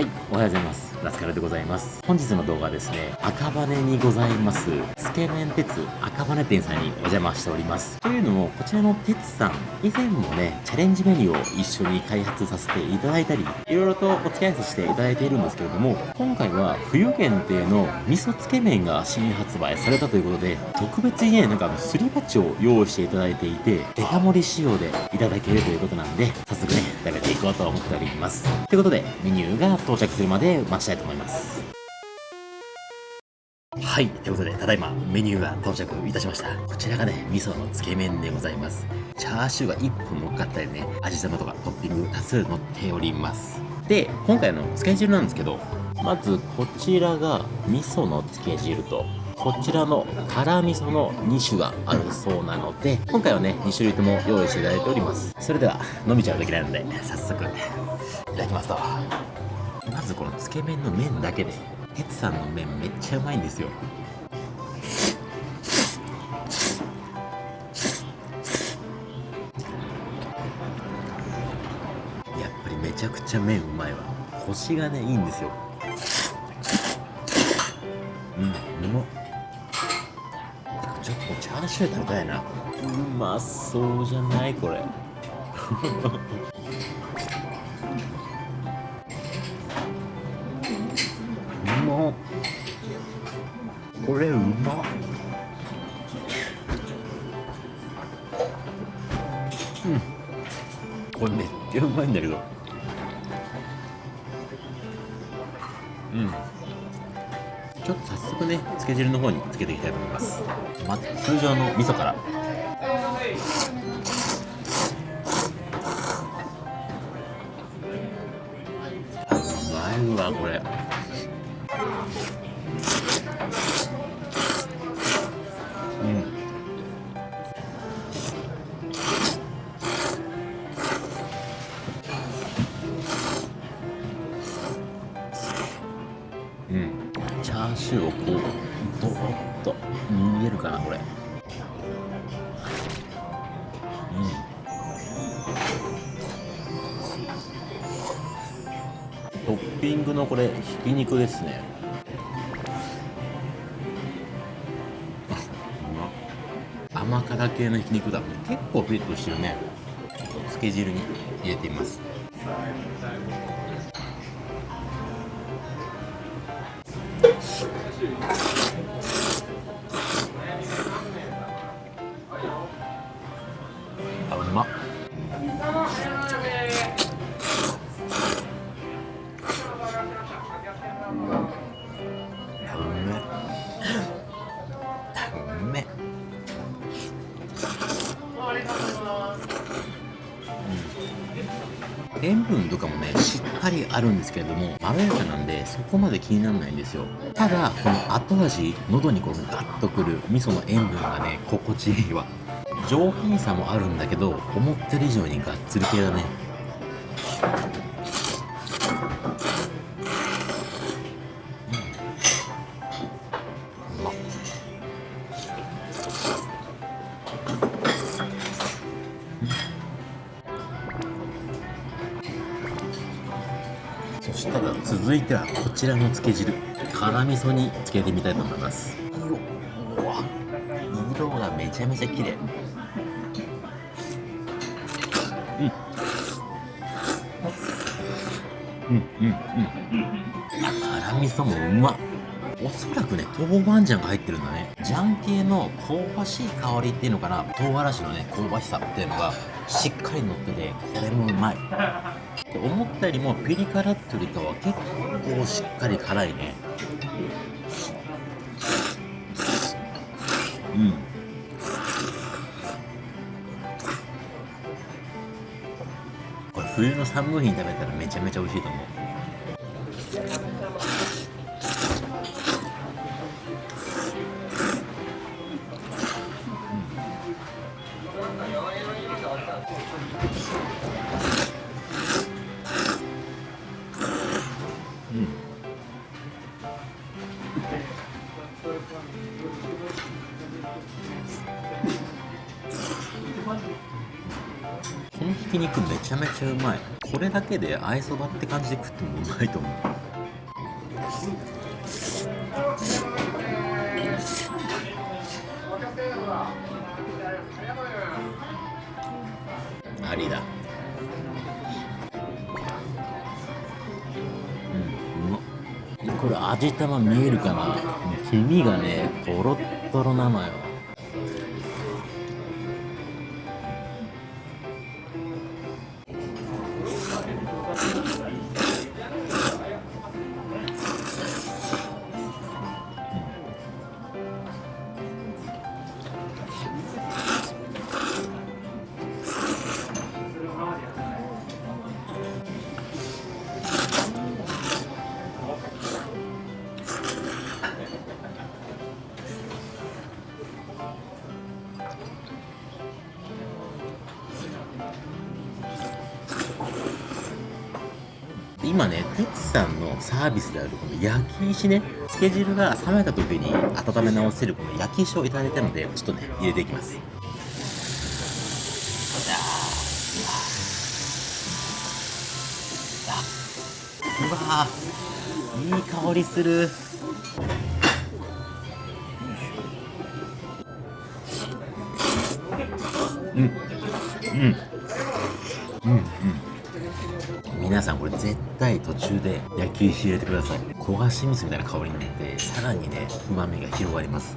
はい、おはようございます。ラスカルでございます。本日の動画はですね、赤羽にございます、つけ麺鉄赤羽店さんにお邪魔しております。というのも、こちらの鉄さん、以前もね、チャレンジメニューを一緒に開発させていただいたり、いろいろとお付き合いさせていただいているんですけれども、今回は冬限定の味噌つけ麺が新発売されたということで、特別にね、なんかすり鉢を用意していただいていて、デカ盛り仕様でいただけるということなんで、早速ね、食べていこうと思っております。ということで、メニューが到着するまで待ちたいと思います。はい。ということで、ただいまメニューが到着いたしました。こちらがね、味噌のつけ麺でございます。チャーシューが1本乗っかったりね、味玉とかトッピング多数乗っております。で、今回のつけ汁なんですけど、まずこちらが味噌のつけ汁と、こちらの辛味噌の2種があるそうなので、今回はね、2種類とも用意していただいております。それでは、飲みちゃうときなので、早速、いただきますと。まずこのつけ麺の麺だけで、鉄さんの麺めっちゃうまいんですよ。やっぱりめちゃくちゃ麺うまいわ。コシがね、いいんですよ。うん、うまっ。チャーシュー食べたいな。うまそうじゃないこれ。うまっ。これうまっ。うん。これめっちゃうまいんだけど。うん。ちょっとくねつけ汁の方につけていきたいと思います。まず通常の味噌から。うまいわこれ。うドロッと見えるかなこれ。うん。トッピングのこれひき肉ですね。うま甘辛系のひき肉だ。結構ピリッとしてるね。ちょっとつけ汁に入れてみます。塩分とかもねしっかりあるんですけれどもまろやかなんでそこまで気にならないんですよただこの後味喉にこうガッとくる味噌の塩分がね心地いいわ上品さもあるんだけど思ってる以上にがっつり系だねそしたら続いてはこちらのつけ汁辛味噌につけてみたいと思います。うわ色がめちゃめちゃ綺麗。うん。うん。うん。うん。い辛味噌もうまっおそらくね豆板醤が入ってるん。だね醤系の香ばしい香りっていうのかな唐辛子のね香ばしさっていうのがしっかり乗っててこれもうまい。で思ったよりもピリ辛っていうよりかは結構しっかり辛いね。うん。これ冬の寒い日に食べたらめちゃめちゃ美味しいと思う。このひき肉めちゃめちゃうまい。これだけであえそばって感じで食ってもうまいと思う。ありだ。これ味玉見えるかな黄身がねとろっとろなのよ今ね、テツさんのサービスであるこの焼き石ね、つけ汁が冷めた時に温め直せるこの焼き石をいただいたので、ちょっとね、入れていきます。うわいい香りする。うん。うん。さんこれ絶対途中で焼き石入れてください。焦がし味噌みたいな香りになってさらにね旨味が広がります。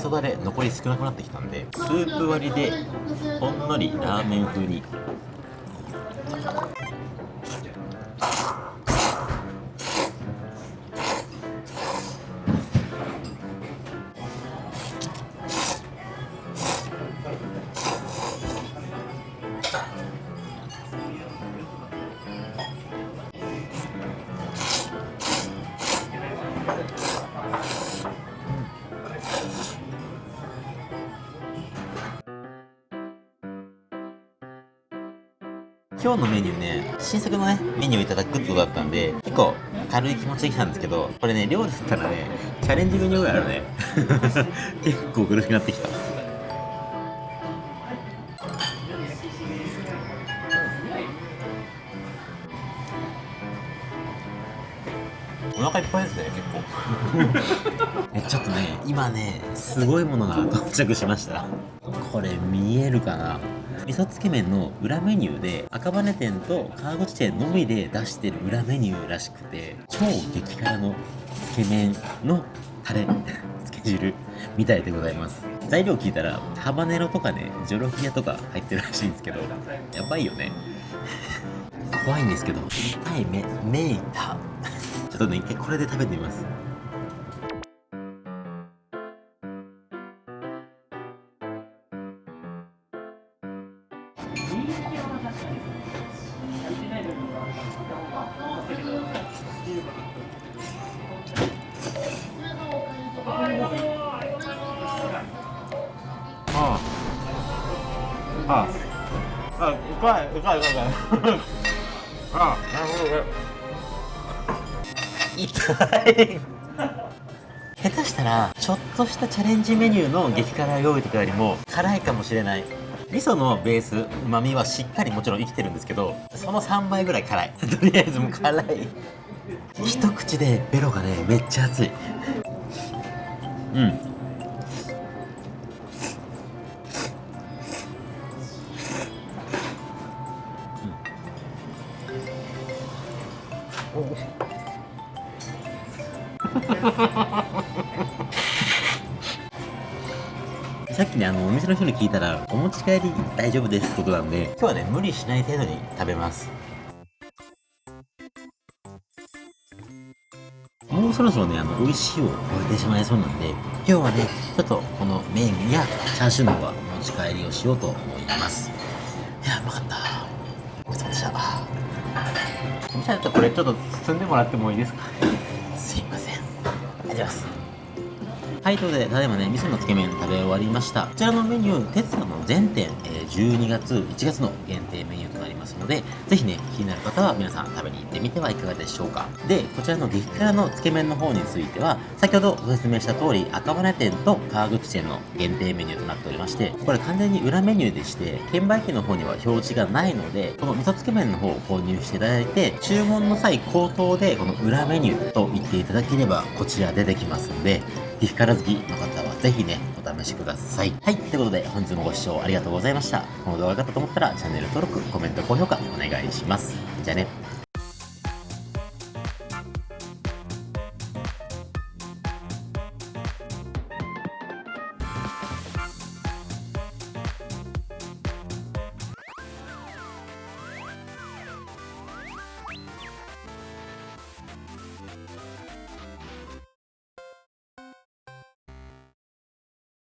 味噌だれ残り少なくなってきたんでスープ割りでほんのりラーメン風に今日のメニューね新作のねメニューをいただくってことだったんで結構軽い気持ちで来たんですけどこれね量だったらねチャレンジメニューぐらいあるね。結構苦しくなってきた。お腹いっぱいですね結構。えちょっとね今ねすごいものが到着しました。これ見えるかな？味噌つけ麺の裏メニューで赤羽店と川口店のみで出してる裏メニューらしくて超激辛のつけ麺のタレつけ汁みたいでございます。材料聞いたらハバネロとかねジョロキアとか入ってるらしいんですけどやばいよね。怖いんですけど痛い目目痛ちょっとね一回これで食べてみます。あ。あ。あうまいうまいうまいうまい。あなるほど痛い。下手したらちょっとしたチャレンジメニューの激辛料理とかよりも辛いかもしれない。味噌のベースうまみはしっかりもちろん生きてるんですけどその3倍ぐらい辛い。とりあえずもう辛い。一口でベロがねめっちゃ熱い。うん。さっきねあのお店の人に聞いたらお持ち帰り大丈夫ですってことなんで今日はね無理しない程度に食べます。もうそろそろねあの美味しいを超えてしまいそうなんで今日はねちょっとこの麺やチャーシューの方はお持ち帰りをしようと思います。いやうまかった。ごちそうさまでした。じゃあちょっとこれちょっと包んでもらってもいいですか？すいません。ありがとうございます。ははい、ということで、ただいまね、味噌のつけ麺食べ終わりました。こちらのメニュー、テツさんの全店、えー、12月、1月の限定メニューとなりますので、ぜひね、気になる方は皆さん食べに行ってみてはいかがでしょうか。で、こちらの激辛のつけ麺の方については、先ほどご説明した通り、赤羽店と川口店の限定メニューとなっておりまして、これ完全に裏メニューでして、券売機の方には表示がないので、この味噌つけ麺の方を購入していただいて、注文の際口頭でこの裏メニューと言っていただければ、こちら出てきますので、激辛好きの方はぜひね、お試しください。はい、ということで本日もご視聴ありがとうございました。この動画が良かったと思ったらチャンネル登録、コメント、高評価お願いします。じゃあね。